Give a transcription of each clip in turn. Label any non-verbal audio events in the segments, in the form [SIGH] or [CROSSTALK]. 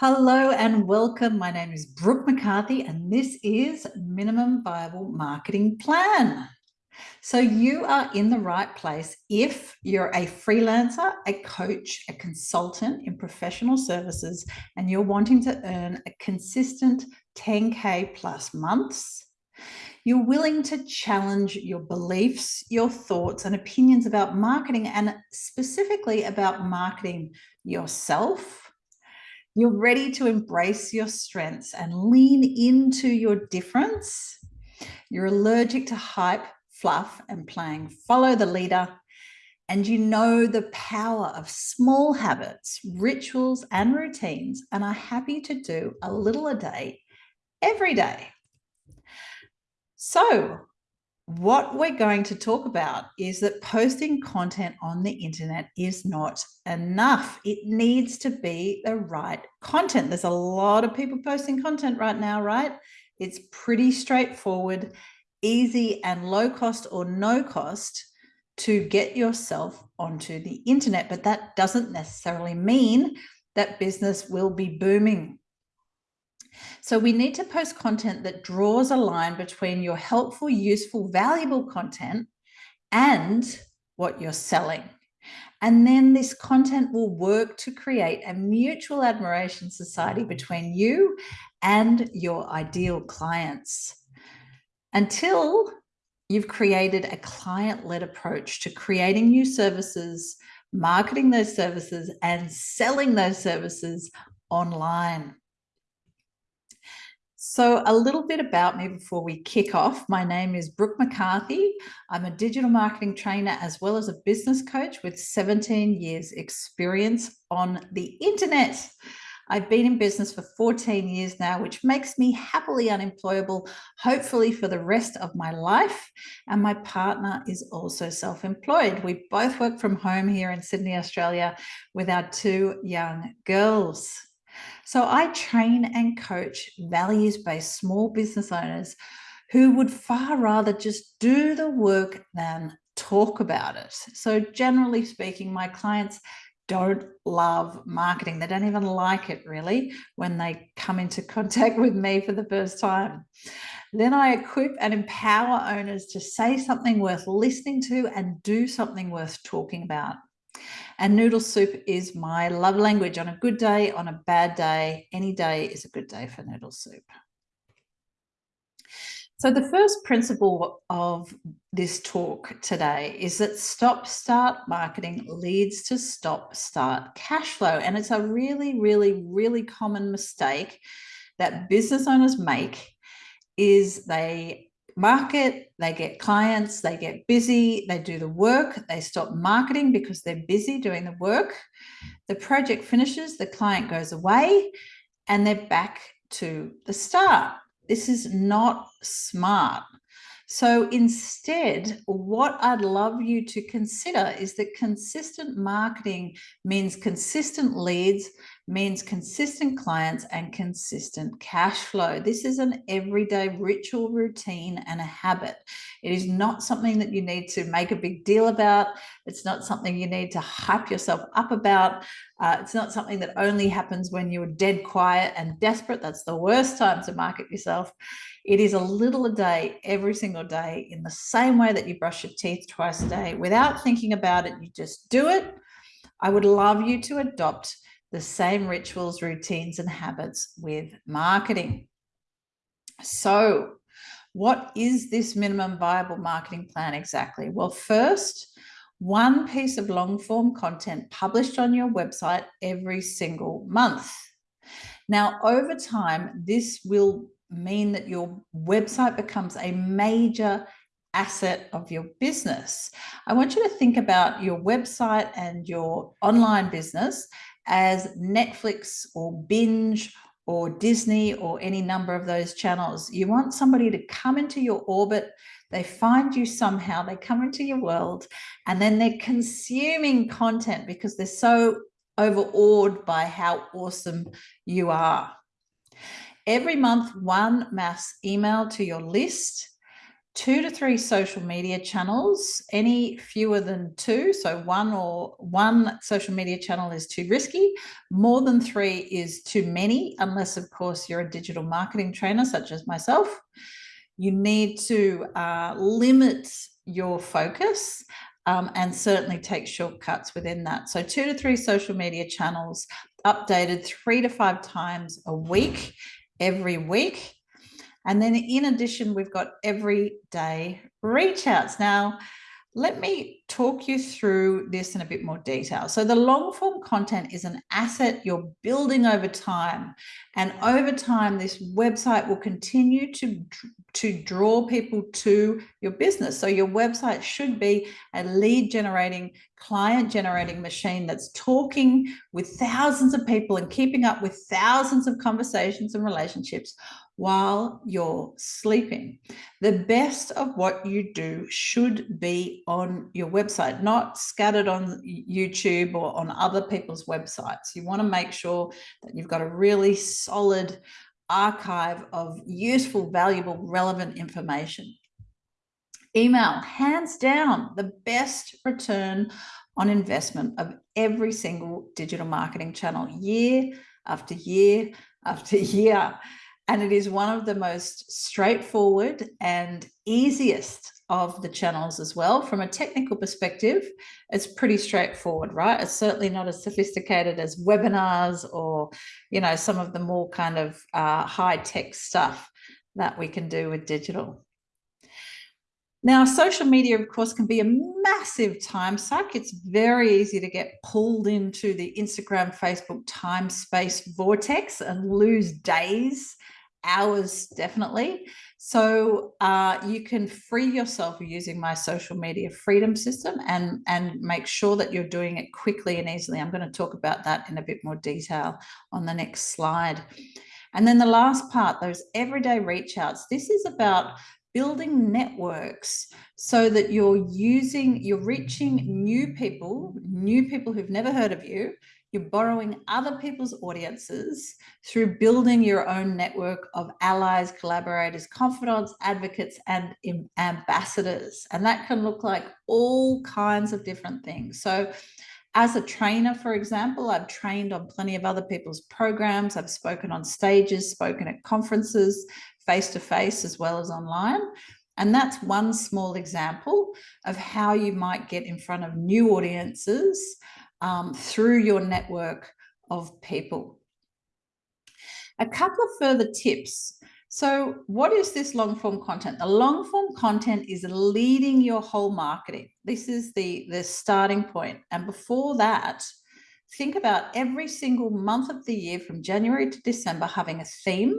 Hello and welcome. My name is Brooke McCarthy and this is Minimum Viable Marketing Plan. So you are in the right place if you're a freelancer, a coach, a consultant in professional services, and you're wanting to earn a consistent 10K plus months. You're willing to challenge your beliefs, your thoughts and opinions about marketing and specifically about marketing yourself you're ready to embrace your strengths and lean into your difference. You're allergic to hype, fluff, and playing follow the leader. And you know the power of small habits, rituals, and routines, and are happy to do a little a day every day. So, what we're going to talk about is that posting content on the internet is not enough. It needs to be the right content. There's a lot of people posting content right now, right? It's pretty straightforward, easy and low cost or no cost to get yourself onto the internet. But that doesn't necessarily mean that business will be booming so we need to post content that draws a line between your helpful, useful, valuable content and what you're selling. And then this content will work to create a mutual admiration society between you and your ideal clients until you've created a client-led approach to creating new services, marketing those services and selling those services online. So a little bit about me before we kick off. My name is Brooke McCarthy. I'm a digital marketing trainer as well as a business coach with 17 years experience on the internet. I've been in business for 14 years now, which makes me happily unemployable, hopefully for the rest of my life. And my partner is also self-employed. We both work from home here in Sydney, Australia with our two young girls. So I train and coach values-based small business owners who would far rather just do the work than talk about it. So generally speaking, my clients don't love marketing. They don't even like it really when they come into [LAUGHS] contact with me for the first time. Then I equip and empower owners to say something worth listening to and do something worth talking about. And noodle soup is my love language on a good day, on a bad day, any day is a good day for noodle soup. So the first principle of this talk today is that stop start marketing leads to stop start cash flow. And it's a really, really, really common mistake that business owners make is they market, they get clients, they get busy, they do the work, they stop marketing because they're busy doing the work. The project finishes, the client goes away, and they're back to the start. This is not smart. So instead, what I'd love you to consider is that consistent marketing means consistent leads, means consistent clients and consistent cash flow. This is an everyday ritual routine and a habit. It is not something that you need to make a big deal about. It's not something you need to hype yourself up about. Uh, it's not something that only happens when you're dead quiet and desperate. That's the worst time to market yourself. It is a little a day, every single day, in the same way that you brush your teeth twice a day. Without thinking about it, you just do it. I would love you to adopt the same rituals, routines, and habits with marketing. So what is this minimum viable marketing plan exactly? Well, first, one piece of long form content published on your website every single month. Now, over time, this will mean that your website becomes a major asset of your business. I want you to think about your website and your online business as Netflix or Binge or Disney or any number of those channels. You want somebody to come into your orbit, they find you somehow, they come into your world, and then they're consuming content because they're so overawed by how awesome you are. Every month one mass email to your list two to three social media channels, any fewer than two. So one or one social media channel is too risky. More than three is too many, unless of course you're a digital marketing trainer such as myself. You need to uh, limit your focus um, and certainly take shortcuts within that. So two to three social media channels updated three to five times a week, every week. And then in addition, we've got everyday reach outs. Now, let me talk you through this in a bit more detail. So the long form content is an asset you're building over time. And over time, this website will continue to, to draw people to your business. So your website should be a lead generating, client generating machine that's talking with thousands of people and keeping up with thousands of conversations and relationships while you're sleeping. The best of what you do should be on your website, not scattered on YouTube or on other people's websites. You want to make sure that you've got a really solid archive of useful, valuable, relevant information. Email, hands down, the best return on investment of every single digital marketing channel year after year after [LAUGHS] year. And it is one of the most straightforward and easiest of the channels as well. From a technical perspective, it's pretty straightforward, right? It's certainly not as sophisticated as webinars or, you know, some of the more kind of uh, high tech stuff that we can do with digital. Now, social media, of course, can be a massive time suck. It's very easy to get pulled into the Instagram, Facebook time space vortex and lose days hours definitely. So uh, you can free yourself using my social media freedom system and, and make sure that you're doing it quickly and easily. I'm going to talk about that in a bit more detail on the next slide. And then the last part, those everyday reach outs. This is about building networks so that you're using, you're reaching new people, new people who've never heard of you, you're borrowing other people's audiences through building your own network of allies, collaborators, confidants, advocates, and ambassadors. And that can look like all kinds of different things. So as a trainer, for example, I've trained on plenty of other people's programs. I've spoken on stages, spoken at conferences, face-to-face -face, as well as online. And that's one small example of how you might get in front of new audiences um, through your network of people. A couple of further tips. So what is this long form content? The long form content is leading your whole marketing. This is the, the starting point. And before that, think about every single month of the year from January to December having a theme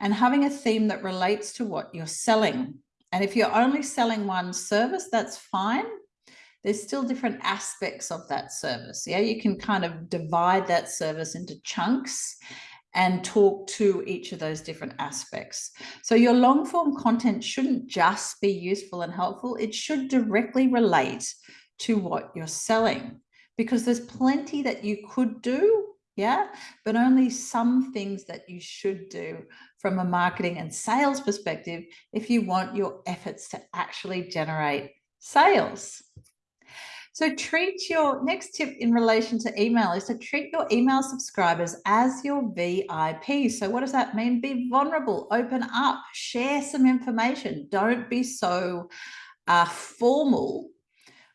and having a theme that relates to what you're selling. And if you're only selling one service, that's fine there's still different aspects of that service. Yeah, you can kind of divide that service into chunks and talk to each of those different aspects. So your long form content shouldn't just be useful and helpful. It should directly relate to what you're selling because there's plenty that you could do. Yeah, but only some things that you should do from a marketing and sales perspective if you want your efforts to actually generate sales. So treat your next tip in relation to email is to treat your email subscribers as your VIP. So what does that mean? Be vulnerable, open up, share some information. Don't be so uh, formal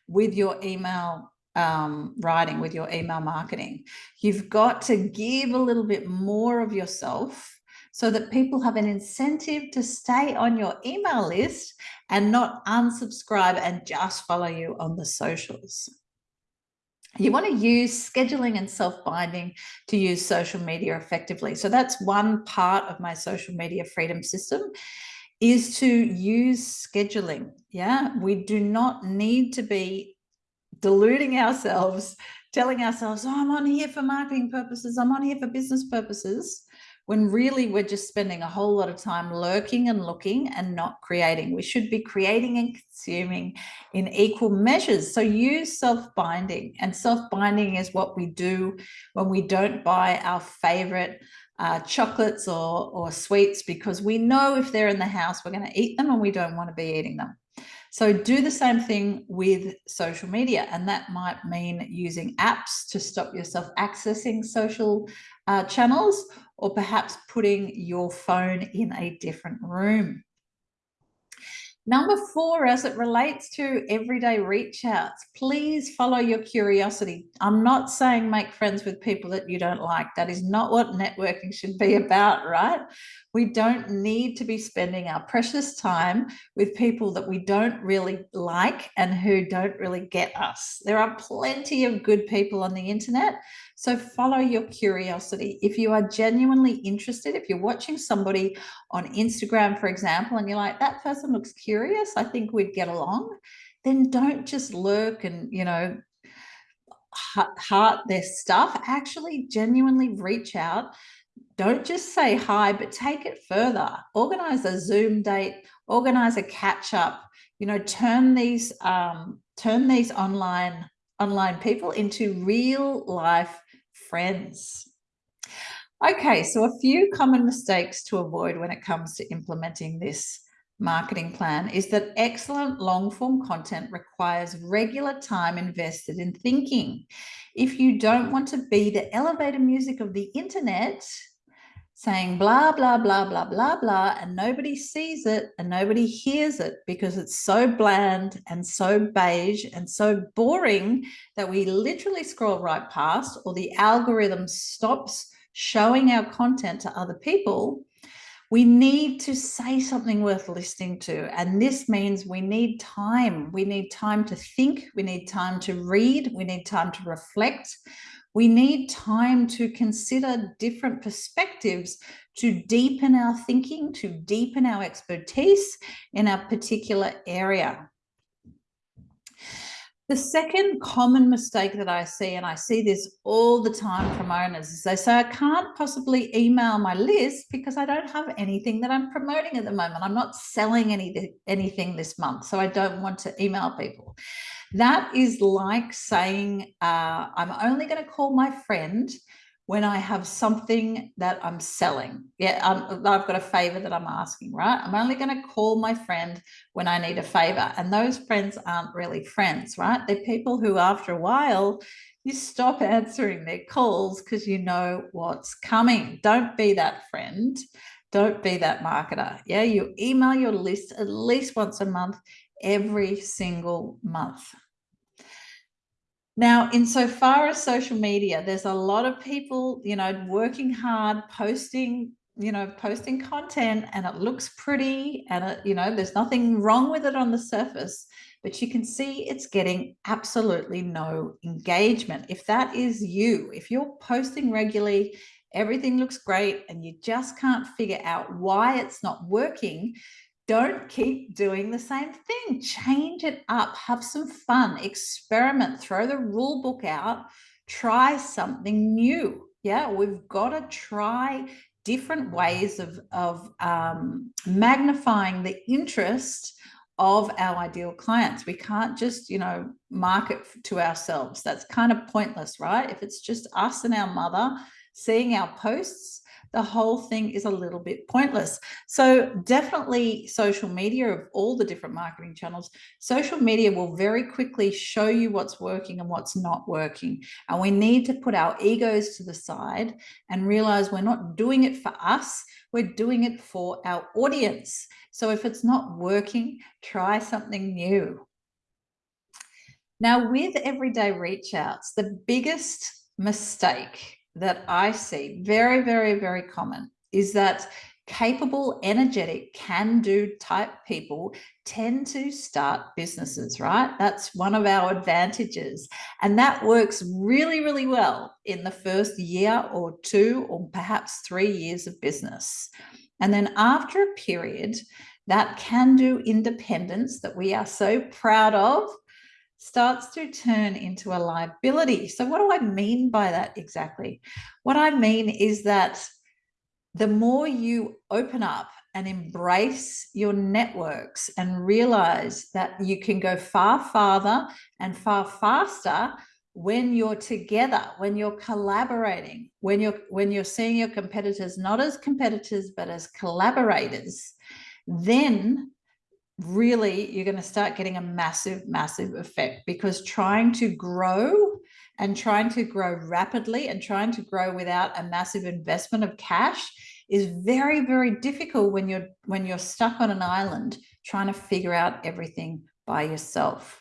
with your email um, writing, with your email marketing. You've got to give a little bit more of yourself so that people have an incentive to stay on your email list and not unsubscribe and just follow you on the socials. You want to use scheduling and self-binding to use social media effectively. So that's one part of my social media freedom system is to use scheduling. Yeah, we do not need to be deluding ourselves, telling ourselves, oh, I'm on here for marketing purposes. I'm on here for business purposes when really we're just spending a whole lot of time lurking and looking and not creating. We should be creating and consuming in equal measures. So use self-binding and self-binding is what we do when we don't buy our favorite uh, chocolates or, or sweets because we know if they're in the house, we're going to eat them and we don't want to be eating them. So do the same thing with social media, and that might mean using apps to stop yourself accessing social uh, channels or perhaps putting your phone in a different room. Number four, as it relates to everyday reach outs, please follow your curiosity. I'm not saying make friends with people that you don't like. That is not what networking should be [LAUGHS] about, right? We don't need to be spending our precious time with people that we don't really like and who don't really get us. There are plenty of good people on the internet. So follow your curiosity. If you are genuinely interested, if you're watching somebody on Instagram, for example, and you're like, that person looks curious, I think we'd get along, then don't just lurk and, you know, heart their stuff. Actually, genuinely reach out don't just say hi, but take it further. Organize a Zoom date, organize a catch up, you know, turn these um, turn these online online people into real life friends. Okay, so a few common mistakes to avoid when it comes to implementing this marketing plan is that excellent long form content requires regular time invested in thinking. If you don't want to be the elevator music of the internet, saying blah, blah, blah, blah, blah, blah, and nobody sees it and nobody hears it because it's so bland and so beige and so boring that we literally scroll right past or the algorithm stops showing our content to other people, we need to say something worth listening to. And this means we need time. We need time to think. We need time to read. We need time to reflect. We need time to consider different perspectives to deepen our thinking, to deepen our expertise in a particular area. The second common mistake that I see, and I see this all the time from owners, is they say, I can't possibly email my list because I don't have anything that I'm promoting at the moment. I'm not selling any, anything this month, so I don't want to email people. That is like saying, uh, I'm only going to call my friend when I have something that I'm selling. Yeah, um, I've got a favor that I'm asking, right? I'm only going to call my friend when I need a favor. And those friends aren't really friends, right? They're people who, after a while, you stop answering their calls because you know what's coming. Don't be that friend. Don't be that marketer. Yeah, you email your list at least once a month every single month. Now, insofar as social media, there's a lot of people, you know, working hard, posting, you know, posting content and it looks pretty and, it, you know, there's nothing wrong with it on the surface, but you can see it's getting absolutely no engagement. If that is you, if you're posting regularly, everything looks great and you just can't figure out why it's not working, don't keep doing the same thing. Change it up, have some fun, experiment, throw the rule book out, try something new. Yeah, we've got to try different ways of, of um, magnifying the interest of our ideal clients. We can't just, you know, market to ourselves. That's kind of pointless, right? If it's just us and our mother seeing our posts, the whole thing is a little bit pointless. So definitely social media of all the different marketing channels, social media will very quickly show you what's working and what's not working. And we need to put our egos to the side and realize we're not doing it for us, we're doing it for our audience. So if it's not working, try something new. Now with everyday reach outs, the biggest mistake that I see very, very, very common is that capable, energetic, can do type people tend to start businesses, right? That's one of our advantages. And that works really, really well in the first year or two, or perhaps three years of business. And then after a period, that can do independence that we are so proud of starts to turn into a liability. So what do I mean by that exactly? What I mean is that the more you open up and embrace your networks and realize that you can go far farther and far faster when you're together when you're collaborating when you're when you're seeing your competitors not as competitors but as collaborators then really you're going to start getting a massive massive effect because trying to grow and trying to grow rapidly and trying to grow without a massive investment of cash is very very difficult when you're when you're stuck on an island trying to figure out everything by yourself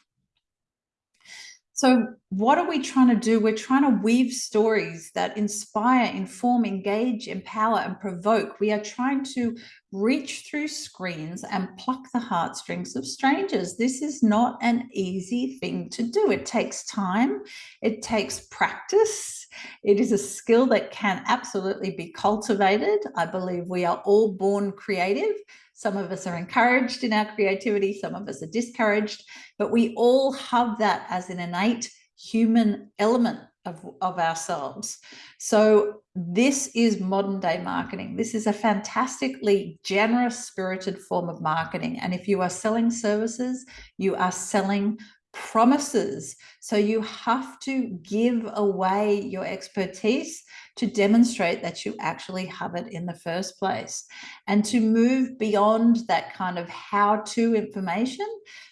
so what are we trying to do? We're trying to weave stories that inspire, inform, engage, empower, and provoke. We are trying to reach through screens and pluck the heartstrings of strangers. This is not an easy thing to do. It takes time. It takes practice. It is a skill that can absolutely be cultivated. I believe we are all born creative. Some of us are encouraged in our creativity, some of us are discouraged, but we all have that as an innate human element of, of ourselves. So this is modern day marketing. This is a fantastically generous spirited form of marketing. And if you are selling services, you are selling promises. So you have to give away your expertise to demonstrate that you actually have it in the first place and to move beyond that kind of how-to information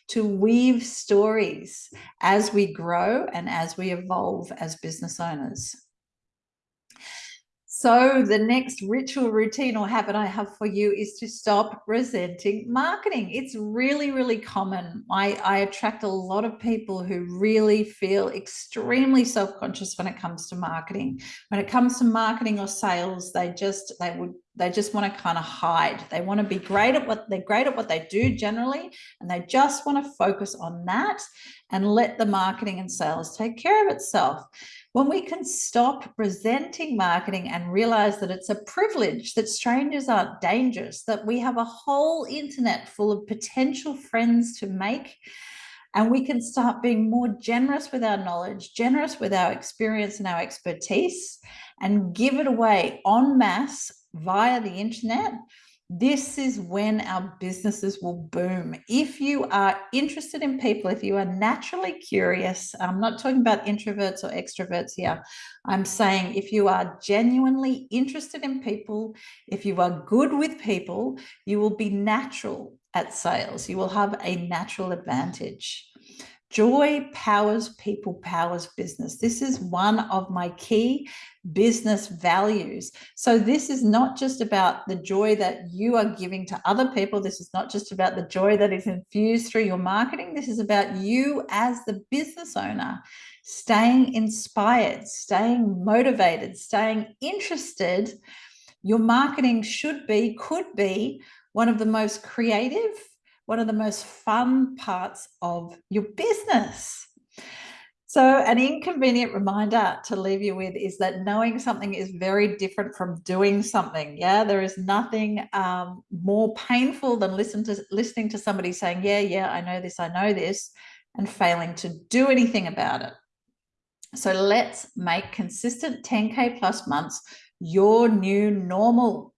to weave stories as we grow and as we evolve as business owners. So the next ritual, routine or habit I have for you is to stop resenting marketing. It's really, really common. I, I attract a lot of people who really feel extremely self-conscious when it comes to marketing. When it comes to marketing or sales, they just, they would they just want to kind of hide. They want to be great at what they're great at what they do generally, and they just want to focus on that and let the marketing and sales take care of itself. When we can stop resenting marketing and realize that it's a privilege, that strangers aren't dangerous, that we have a whole internet full of potential friends to make, and we can start being more generous with our knowledge, generous with our experience and our expertise, and give it away en masse via the internet, this is when our businesses will boom. If you are interested in people, if you are naturally curious, I'm not talking about introverts or extroverts here. I'm saying if you are genuinely interested in people, if you are good with people, you will be natural at sales. You will have a natural advantage. Joy powers people, powers business. This is one of my key business values. So this is not just about the joy that you are giving to other people. This is not just about the joy that is infused through your marketing. This is about you as the business owner staying inspired, staying motivated, staying interested. Your marketing should be, could be one of the most creative, one of the most fun parts of your business. So an inconvenient reminder to leave you with is that knowing something is very different from doing something. Yeah, there is nothing um, more painful than listen to listening to somebody saying, yeah, yeah, I know this, I know this, and failing to do anything about it. So let's make consistent 10K plus months your new normal